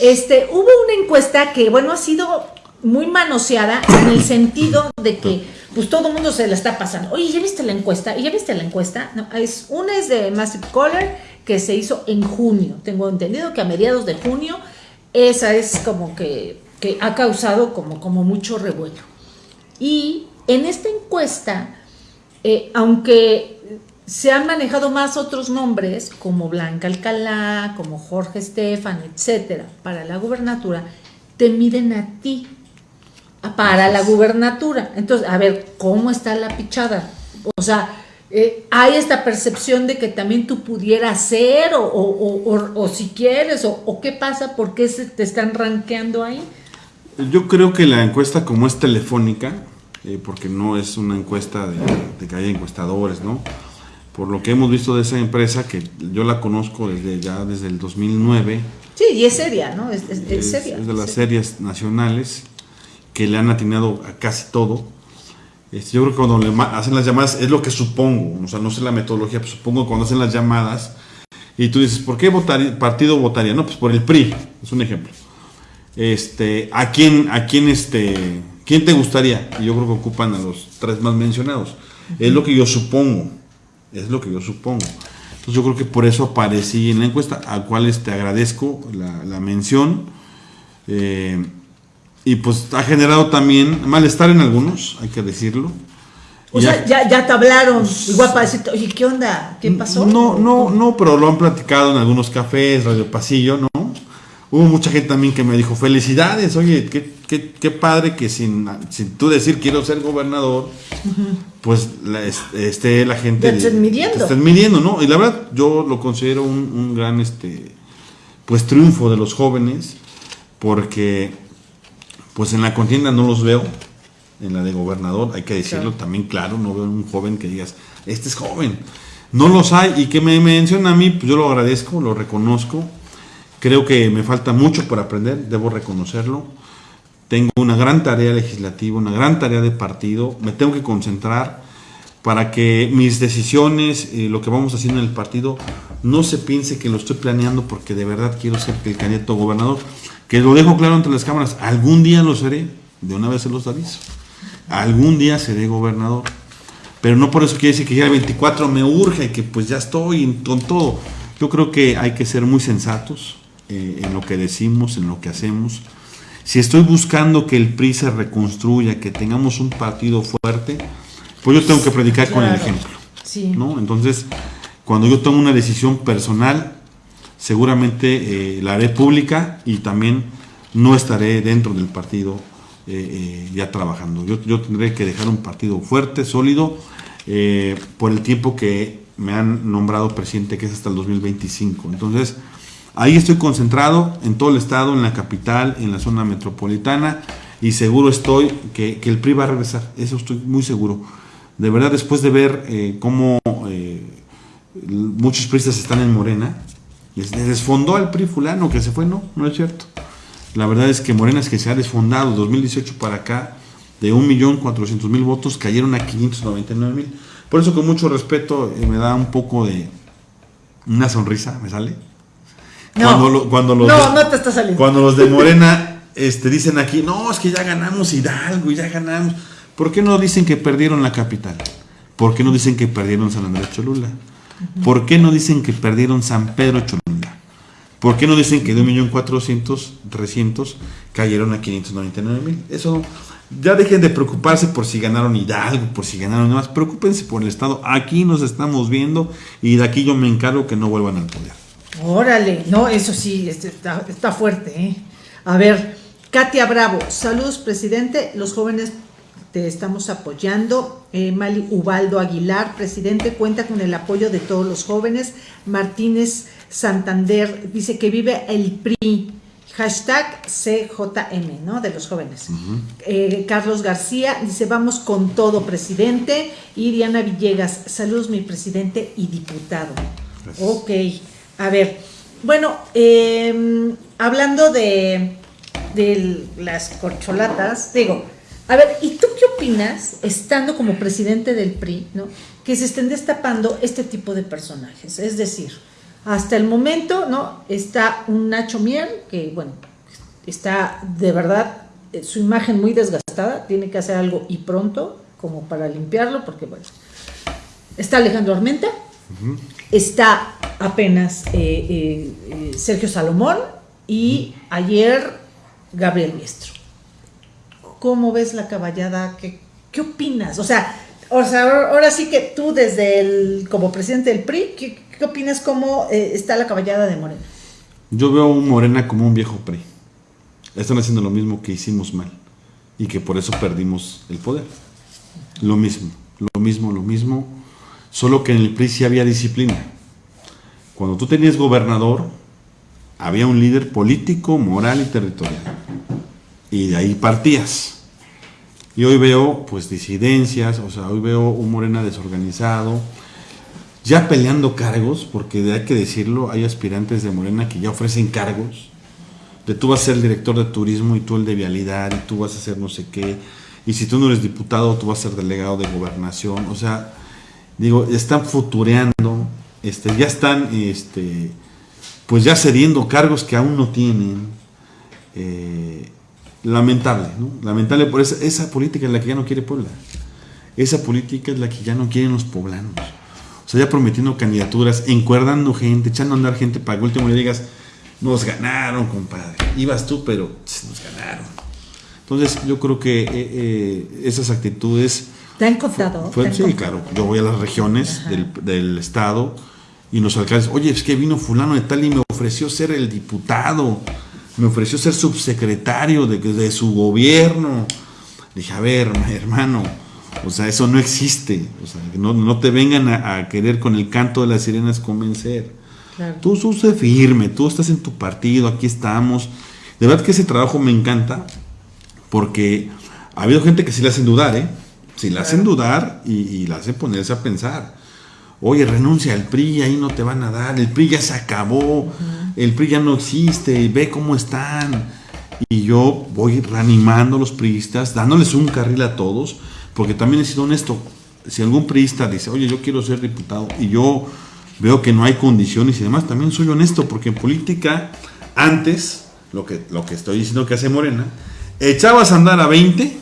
A: este, hubo una encuesta que, bueno, ha sido muy manoseada en el sentido de que, pues todo el mundo se la está pasando. Oye, ¿ya viste la encuesta? ¿Y ya viste la encuesta? Es, una es de Massive Caller que se hizo en junio. Tengo entendido que a mediados de junio, esa es como que, que ha causado como, como mucho revuelo. Y en esta encuesta, eh, aunque se han manejado más otros nombres, como Blanca Alcalá, como Jorge Estefan, etcétera, para la gubernatura, te miden a ti para la gubernatura. Entonces, a ver, ¿cómo está la pichada? O sea, eh, hay esta percepción de que también tú pudieras ser, o, o- o- o- si quieres, o, qué pasa, por qué se te están rankeando ahí.
B: Yo creo que la encuesta, como es telefónica, eh, porque no es una encuesta de, de que haya encuestadores, ¿no? Por lo que hemos visto de esa empresa, que yo la conozco desde ya desde el 2009,
A: Sí, y es seria, ¿no? Es, es- es
B: es,
A: seria.
B: es de las series nacionales que le han atinado a casi todo. Este, yo creo que cuando le hacen las llamadas es lo que supongo, o sea, no sé la metodología, pero supongo que cuando hacen las llamadas y tú dices, ¿por qué votaría- partido votaría? No, pues por el PRI, es un ejemplo. Este, ¿a quién, a quién, este, quién te gustaría? Y yo creo que ocupan a los tres más mencionados. Es lo que yo supongo, es lo que yo supongo. Entonces yo creo que por eso aparecí en la encuesta, a cuales te agradezco la, la mención. Eh, y pues ha generado también malestar en algunos, hay que decirlo.
A: O sea, ya, ya te hablaron, igual para decirte, oye, ¿qué onda? ¿Qué pasó?
B: No, no, no, pero lo han platicado en algunos cafés, Radio Pasillo, ¿no? Hubo mucha gente también que me dijo, felicidades, oye, qué, qué, qué padre que sin, sin, tú decir quiero ser gobernador, pues la, esté la gente...
A: Te estén midiendo.
B: Te estén midiendo, ¿no? Y la verdad yo lo considero un, un gran, este, pues triunfo de los jóvenes, porque pues en la contienda no los veo, en la de gobernador, hay que decirlo también claro, no veo un joven que digas, este es joven. No los hay y que me menciona a mí, pues yo lo agradezco, lo reconozco Creo que me falta mucho por aprender, debo reconocerlo. Tengo una gran tarea legislativa, una gran tarea de partido. Me tengo que concentrar para que mis decisiones, eh, lo que vamos haciendo en el partido, no se piense que lo estoy planeando porque de verdad quiero ser el candidato gobernador. Que lo dejo claro entre las cámaras, algún día lo seré, de una vez se los aviso. Algún día seré gobernador. Pero no por eso quiere decir que ya el 24 me urge y que pues ya estoy con todo. Yo creo que hay que ser muy sensatos, eh, en lo que decimos, en lo que hacemos. Si estoy buscando que el PRI se reconstruya, que tengamos un partido fuerte, pues yo tengo que predicar con el ejemplo. ¿no? Entonces, cuando yo tomo una decisión personal, seguramente eh, la haré pública y también no estaré dentro del partido eh, ya trabajando. Yo, yo, tendré que dejar un partido fuerte, sólido, por el tiempo que me han nombrado presidente, que es hasta el 2025. Entonces, Ahí estoy concentrado en todo el estado, en la capital, en la zona metropolitana y seguro estoy que, el PRI va a regresar, eso estoy muy seguro. De verdad, después de ver eh, cómo eh, muchos priistas están en Morena, les desfondó al PRI fulano que se fue, no, no es cierto. La verdad es que Morena es que se ha desfondado 2018 para acá, de 1.400.000 votos cayeron a 599.000. Por eso con mucho respeto eh, me da un poco de una sonrisa, me sale
A: no, cuando, los no, no te está saliendo.
B: Cuando los de Morena este, dicen aquí, no, es que ya ganamos Hidalgo, ya ganamos. ¿Por qué no dicen que perdieron la capital? ¿Por qué no dicen que perdieron San Andrés Cholula? ¿Por qué no dicen que perdieron San Pedro Cholula? ¿Por qué no dicen que de 1.400.000 300 cayeron a 599.000? Eso, ya dejen de preocuparse por si ganaron Hidalgo, por si ganaron demás. Preocúpense por el Estado. Aquí nos estamos viendo y de aquí yo me encargo que no vuelvan al poder.
A: Órale, no, eso sí, este, está, fuerte. ¿eh? A ver, Katia Bravo, saludos presidente, los jóvenes te estamos apoyando. Mali Ubaldo Aguilar, presidente, cuenta con el apoyo de todos los jóvenes. Martínez Santander dice que vive el PRI. Hashtag CJM, ¿no? De los jóvenes. Eh, Carlos García dice, vamos con todo, presidente. Y Diana Villegas, saludos, mi presidente y diputado. Ok. A ver, bueno, em, hablando de, las corcholatas, digo, a ver, ¿y tú qué opinas, estando como presidente del PRI, ¿no? que se estén destapando este tipo de personajes? Es decir, hasta el momento, ¿no? Está un Nacho Mier, que, bueno, está de verdad eh, su imagen muy desgastada, tiene que hacer algo y pronto, como para limpiarlo, porque, bueno, está Alejandro Armenta, está apenas eh, eh, Sergio Salomón y ayer Gabriel Miestro. ¿Cómo ves la caballada? ¿Qué, qué opinas? O sea, ahora sí que tú desde el, como presidente del PRI, ¿qué, opinas cómo está la caballada de Morena?
B: Yo veo a un Morena como un viejo PRI. Están haciendo lo mismo que hicimos mal y que por eso perdimos el poder. Lo mismo, lo mismo, lo mismo Solo que en el PRI sí había disciplina. Cuando tú tenías gobernador, había un líder político, moral y territorial. Y de ahí partías. Y hoy veo pues disidencias, o sea, hoy veo un Morena desorganizado, ya peleando cargos, porque hay que decirlo, hay aspirantes de Morena que ya ofrecen cargos, de tú vas a ser el director de turismo y tú el de vialidad y tú vas a ser no sé qué, y si tú no eres diputado, tú vas a ser delegado de gobernación, o sea, digo, están futureando, este, ya están, este, pues ya cediendo cargos que aún no tienen. Eh, lamentable, ¿no? Lamentable por esa, esa política es la que ya no quiere Puebla. Esa política es la que ya no quieren los poblanos. Ya prometiendo candidaturas, encuerdando gente, echando a andar gente para que último le digas, nos ganaron, compadre. Ibas tú, pero nos ganaron. Entonces, yo creo que eh, eh, esas actitudes
A: ¿Te han contado?
B: Fue-
A: ¿Te han
B: sí,
A: contado?
B: claro. Yo voy a las regiones del, del estado y los alcaldes, oye, es que vino fulano de tal y me ofreció ser el diputado, me ofreció ser subsecretario de, de su gobierno. Dije, a ver, hermano, o sea, eso no existe. O sea, no, no te vengan a, a querer con el canto de las sirenas convencer.
A: Claro.
B: Tú sé firme, tú estás en tu partido, aquí estamos. De verdad que ese trabajo me encanta porque ha habido gente que sí la hacen dudar, ¿eh? Sí la hacen dudar y, y la hacen ponerse a pensar. Oye, renuncia al PRI, ahí no te van a dar, el PRI ya se acabó, el PRI ya no existe, ve cómo están. Y yo voy reanimando a los priistas, dándoles un carril a todos, porque también he sido honesto. Si algún priista dice, oye, yo quiero ser diputado, y yo veo que no hay condiciones y demás, también soy honesto, porque en política, antes, lo que, lo que estoy diciendo que hace Morena, echabas a andar a 20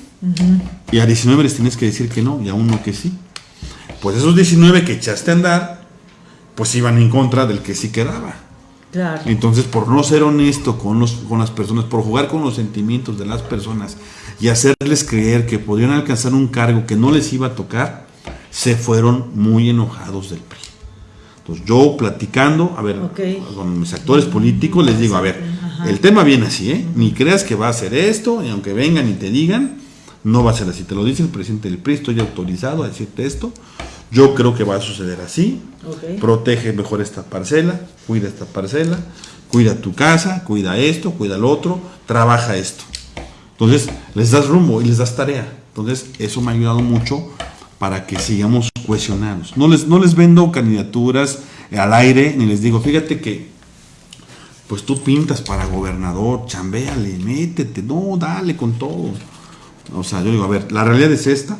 B: y a 19 les tienes que decir que no, y a uno que sí. Pues esos 19 que echaste a andar, pues iban en contra del que sí quedaba.
A: Claro.
B: Entonces, por no ser honesto con, los, con las personas, por jugar con los sentimientos de las personas y hacerles creer que podrían alcanzar un cargo que no les iba a tocar, se fueron muy enojados del PRI. Entonces, yo platicando, a ver, con mis actores políticos, les digo, a ver,
A: Ajá.
B: el tema viene así, ¿eh? Ni creas que va a ser esto, y aunque vengan y te digan, no va a ser así. Te lo dice el presidente del PRI, estoy autorizado a decirte esto. Yo creo que va a suceder así. Protege mejor esta parcela, cuida esta parcela, cuida tu casa, cuida esto, cuida lo otro, trabaja esto. Entonces, les das rumbo y les das tarea. Entonces, eso me ha ayudado mucho para que sigamos cohesionados. No les, no les vendo candidaturas al aire, ni les digo, fíjate que pues tú pintas para gobernador, chambéale, métete, no, dale con todo. O sea, yo digo, a ver, la realidad es esta,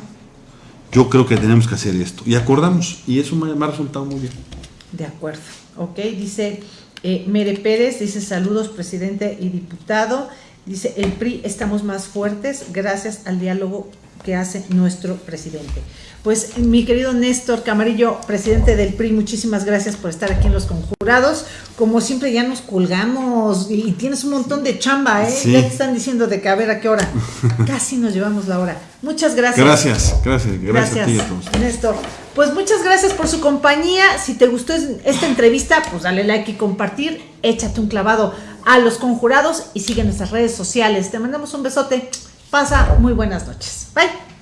B: yo creo que tenemos que hacer esto. Y acordamos, y eso me, ha resultado muy bien.
A: De acuerdo. Ok, dice eh, Mere Pérez, dice saludos presidente y diputado. Dice, el PRI estamos más fuertes gracias al diálogo que hace nuestro presidente. Pues mi querido Néstor Camarillo, presidente del PRI, muchísimas gracias por estar aquí en Los Conjurados. Como siempre ya nos colgamos y, tienes un montón de chamba, ¿eh?
B: Sí.
A: Ya te están diciendo de que a ver a qué hora. Casi nos llevamos la hora. Muchas gracias.
B: Gracias, gracias, gracias, a ti todos.
A: Néstor. Pues muchas gracias por su compañía. Si te gustó es- esta entrevista, pues dale like y compartir. Échate un clavado a los conjurados y sigue nuestras redes sociales. Te mandamos un besote. Pasa muy buenas noches. Bye.